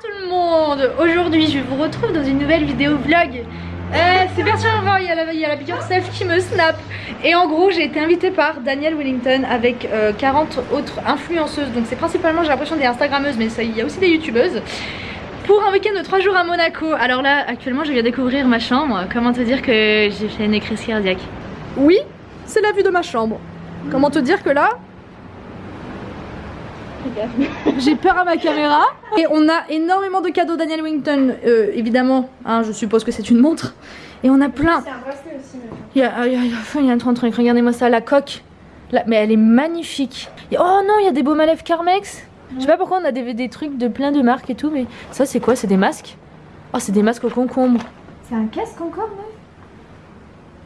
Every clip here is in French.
tout le monde. Aujourd'hui je vous retrouve dans une nouvelle vidéo vlog. Euh, C'est perturbant, il y a la, il y a la Yourself qui me snap. Et en gros j'ai été invitée par Danielle Wellington avec euh, 40 autres influenceuses. Donc c'est principalement j'ai l'impression des instagrammeuses mais il y a aussi des youtubeuses. Pour un week-end de 3 jours à Monaco. Alors là actuellement je viens découvrir ma chambre. Comment te dire que j'ai fait une crise cardiaque? Oui, c'est la vue de ma chambre. Comment te dire que là, j'ai peur à ma caméra. Et on a énormément de cadeaux Daniel Wington, euh, évidemment. hein, je suppose que c'est une montre. Et on a plein. C'est un bracelet aussi, Il y a, il y a- il y un truc, regardez-moi ça, la coque. La- mais elle est magnifique. Oh non, il y a des baumes à lèvres Carmex. Je sais pas pourquoi on a des, des trucs de plein de marques et tout, mais ça c'est quoi? C'est des masques? Oh, c'est des masques au concombre. C'est un casque encore,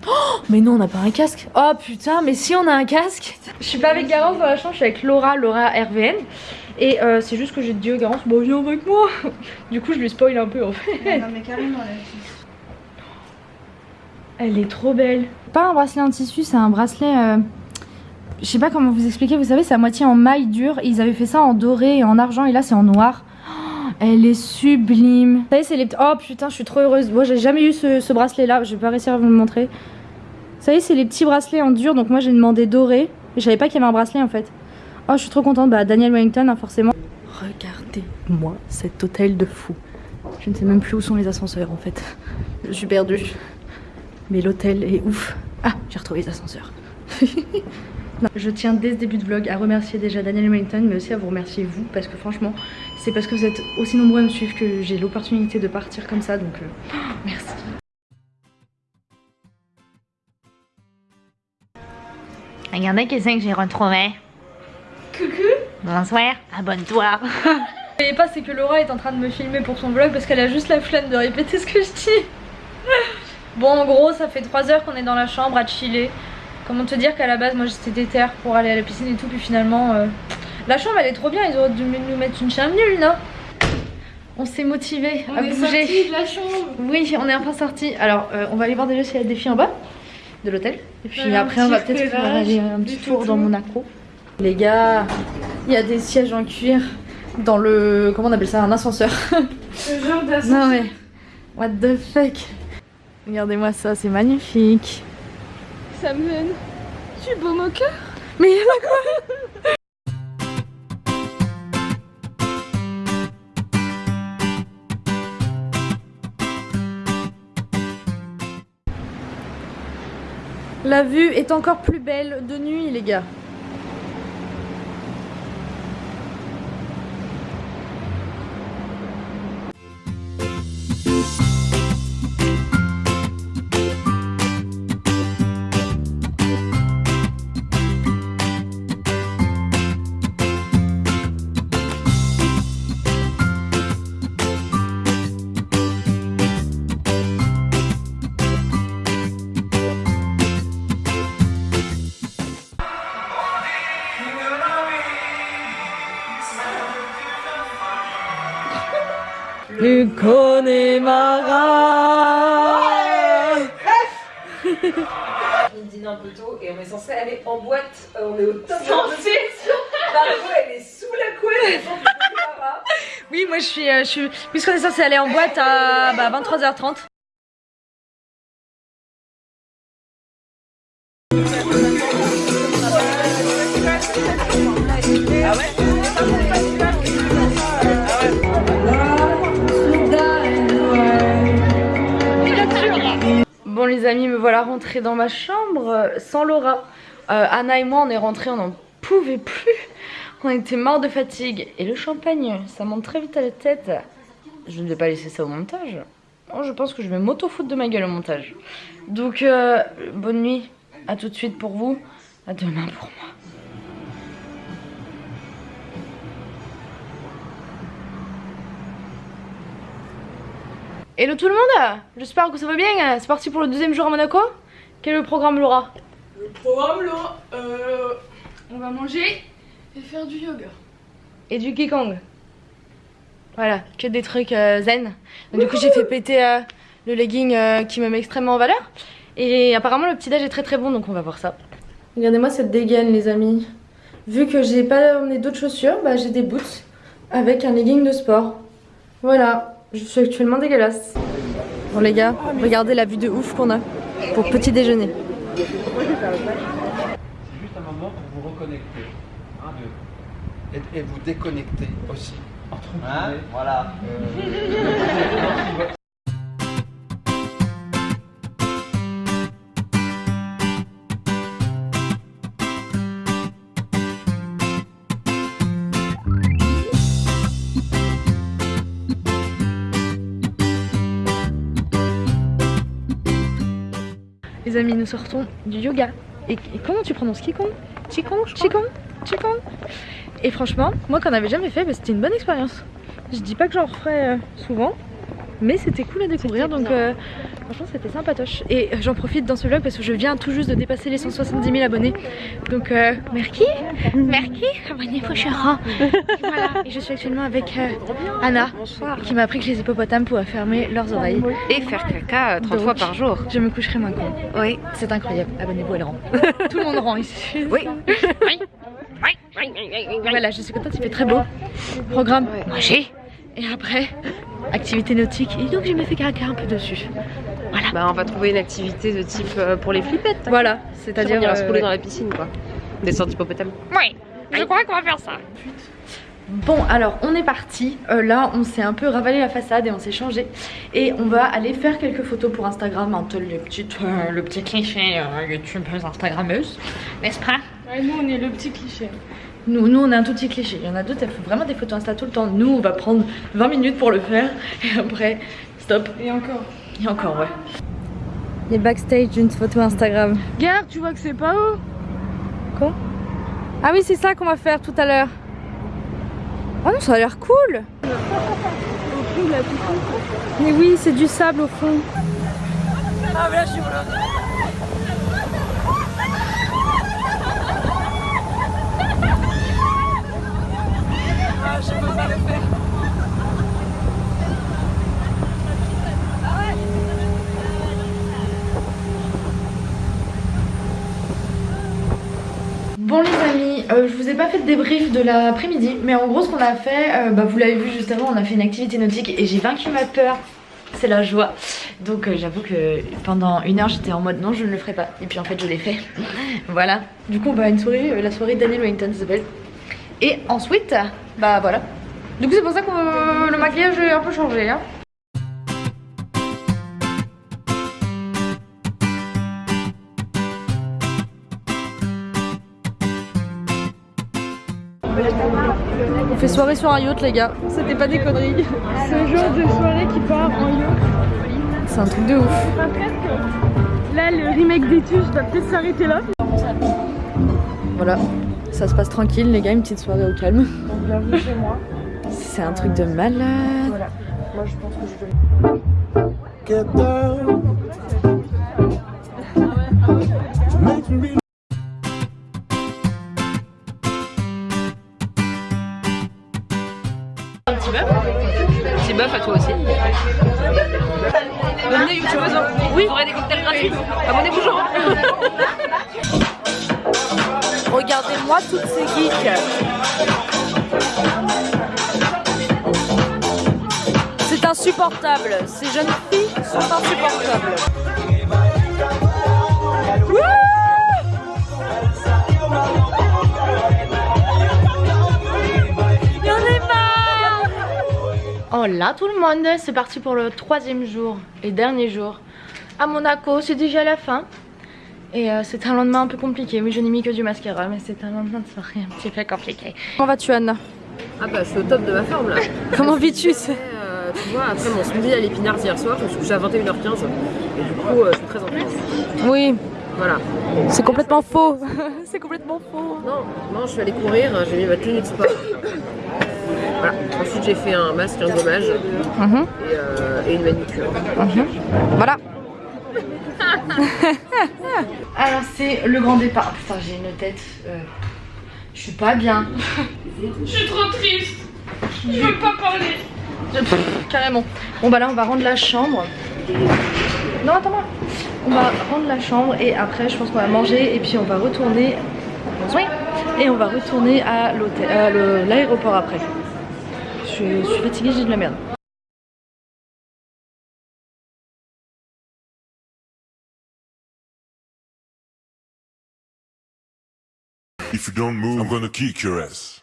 non Mais non, on n'a pas un casque. Oh putain, mais si on a un casque. Je suis pas avec Garance dans la chambre, je suis avec Laura, Laura RVN. Et euh, c'est juste que j'ai dit à Garance, bon viens avec moi. Du coup, je lui spoil un peu en fait. Non, mais carrément, là. Elle est trop belle. pas un bracelet en tissu, c'est un bracelet. euh, Je sais pas comment vous expliquer, vous savez, c'est à moitié en maille dure. Ils avaient fait ça en doré et en argent, et là c'est en noir. Oh, elle est sublime. Vous savez, c'est les. Oh putain, je suis trop heureuse. Moi, j'ai jamais eu ce, ce bracelet là, je vais pas réussir à vous le montrer. Vous savez, c'est les petits bracelets en dur, donc moi j'ai demandé doré. Et je savais pas qu'il y avait un bracelet en fait. Oh, je suis trop contente. Bah, Daniel Wellington, hein, forcément. Regardez-moi cet hôtel de fou. Je ne sais même plus où sont les ascenseurs en fait. Je suis perdue. Mais l'hôtel est ouf. Ah, j'ai retrouvé les ascenseurs. Non, Je tiens dès ce début de vlog à remercier déjà Daniel Wellington, mais aussi à vous remercier vous, parce que franchement, c'est parce que vous êtes aussi nombreux à me suivre que j'ai l'opportunité de partir comme ça, donc euh, merci. Regardez qu'est-ce que j'ai retrouvé Coucou Bonsoir, abonne-toi Vous voyez pas, c'est que Laura est en train de me filmer pour son vlog parce qu'elle a juste la flemme de répéter ce que je dis. Bon, en gros, ça fait 3 heures qu'on est dans la chambre à chiller. Comment te dire qu'à la base, moi j'étais déter pour aller à la piscine et tout, puis finalement, euh, la chambre elle est trop bien. Ils auraient dû nous mettre une chambre nulle, non? On s'est motivé à bouger. de la chambre. Oui, on est enfin sorti. Alors, euh, on va aller voir déjà s'il y a des filles en bas de l'hôtel. Et puis après, on va peut-être faire aller un petit tour dans Monaco. Les gars, il y a des sièges en cuir dans le. Comment on appelle ça Un ascenseur. Ce genre d'ascenseur. non mais. What the fuck? Regardez-moi ça, c'est magnifique. Ça me mène. Tu es beau mon cœur Mais il y en a quoi? La vue est encore plus belle de nuit, les gars. Un peu tôt et on est censé aller en boîte. Euh, on est au top de. Margot, elle est sous la couette. Oui, moi je suis, euh, je suis... Puisqu'on est censé aller en boîte à bah, 23h30. Amis, me voilà rentrée dans ma chambre euh, sans Laura. Euh, Anna et moi on est rentrés, on n'en pouvait plus. On était morts de fatigue. Et le champagne, ça monte très vite à la tête. Je ne vais pas laisser ça au montage. Je pense que je vais m'auto-foutre de ma gueule au montage. Donc, euh, bonne nuit. À tout de suite pour vous. À demain pour moi. Hello tout le monde J'espère que ça va bien. C'est parti pour le deuxième jour à Monaco. Quel est le programme Laura? Le programme là, euh, on va manger et faire du yoga. et du Kikong. Voilà, que des trucs euh, zen. Donc, du coup, j'ai fait péter euh, le legging euh, qui me met extrêmement en valeur. Et apparemment, le petit déj est très très bon, donc on va voir ça. Regardez-moi cette dégaine, les amis. Vu que j'ai pas emmené d'autres chaussures, bah, j'ai des boots avec un legging de sport. Voilà, je suis actuellement dégueulasse. Bon les gars, regardez la vue de ouf qu'on a pour petit déjeuner. C'est juste un moment pour vous reconnecter. Un, deux. Et, et vous déconnecter aussi. Entre guillemets. voilà. Les amis, nous sortons du yoga. Et, et comment tu prononces Qigong Qigong Qigong Qigong Et franchement, moi qu'on n'avait jamais fait, bah, c'était une bonne expérience. Je dis pas que j'en referai euh, souvent, mais c'était cool à découvrir donc euh, franchement c'était sympatoche. Et euh, j'en profite dans ce vlog parce que je viens tout juste de dépasser les 170 000 abonnés. Donc euh, merci, merci, abonnez-vous chéra. Voilà, et je suis actuellement avec euh, Anna qui m'a appris que les hippopotames pouvaient fermer leurs oreilles. Et faire caca 30 Donc, fois par jour. Je me coucherai moins con. Oui. C'est incroyable, abonnez-vous, elle rend. Tout le monde rend ici. Oui. Voilà, je suis contente, il fait très beau. Programme manger. Et après, activité nautique. Et donc, j'ai me fait caca un peu dessus. Bah, on va trouver une activité de type euh, pour les flippettes. Voilà, C'est-à-dire, on ira se rouler dans la piscine, quoi. Descendre hippopotame. Oui, je crois qu'on va faire ça. Bon, alors on est parti. Euh, là, on s'est un peu ravalé la façade et on s'est changé. Et on va aller faire quelques photos pour Instagram. Un peu le petit, euh, le petit cliché euh, youtubeuse Instagrammeuse, n'est-ce pas? Ouais, nous, on est le petit cliché. Nous, nous, on a un tout petit cliché. Il y en a d'autres, elles font vraiment des photos Insta tout le temps. Nous, on va prendre 20 minutes pour le faire. Et après, stop. Et encore. Et encore, ouais. Les backstage d'une photo Instagram. Regarde, tu vois que c'est pas haut? Ah oui, c'est ça qu'on va faire tout à l'heure. Oh non, ça a l'air cool. Mais oui, c'est du sable au fond. Bon les amis, euh, je vous ai pas fait de débrief de l'après-midi, mais en gros ce qu'on a fait, euh, bah, vous l'avez vu juste avant, on a fait une activité nautique et j'ai vaincu ma peur. C'est la joie. Donc euh, j'avoue que pendant une heure j'étais en mode non je ne le ferai pas. Et puis en fait je l'ai fait. voilà. Du coup bah une soirée, la soirée Daniel Wellington s'appelle. Et ensuite, bah voilà. Du coup c'est pour ça que le maquillage est un peu changé. Hein. Fait soirée sur un yacht les gars. C'était pas des conneries. Ce genre de soirée qui part en yacht. C'est un truc de ouf. Là, le remake des tuches va peut-être s'arrêter là. Voilà. Ça se passe tranquille les gars, une petite soirée au calme. Donc, bienvenue chez moi. C'est un truc de malade. Voilà. Moi, je pense que je vais. Petit bœuf à toi aussi. Venez youtubeuse. Oui. Vous aurez des cocktails gratuits. Abonnez-vous, genre. Regardez-moi toutes ces geeks. C'est insupportable. Ces jeunes filles sont insupportables. Wouh Oh là tout le monde, c'est parti pour le troisième jour et dernier jour à Monaco, c'est déjà la fin. Et euh, c'est un lendemain un peu compliqué. Oui, je n'ai mis que du mascara, mais c'est un lendemain de soirée un petit peu compliqué. Comment vas-tu, Anna Ah bah, je suis au top de ma forme là. Comment vis-tu? Euh, tu vois, après mon smoothie à l'épinard hier soir, je me suis couchée à 21h15. Et du coup, euh, je suis très en forme. Oui, Voilà. c'est complètement faux. c'est complètement faux. Non, non, je suis allée courir, j'ai mis ma tenue de sport. Voilà. Ensuite, j'ai fait un masque, un gommage Mhm, et, euh, et une manucure. mhm. Voilà. Alors c'est le grand départ. Putain, j'ai une tête. euh, Je suis pas bien. Je suis trop triste. Je veux pas parler. Carrément. Bon bah là on va rendre la chambre. Non attends-moi. On va rendre la chambre et après je pense qu'on va manger et puis on va retourner. Oui. Et on va retourner à l'hôtel, à le- l'aéroport après je, je suis fatiguée, j'ai de la merde. If you don't move, I'm gonna kick your ass.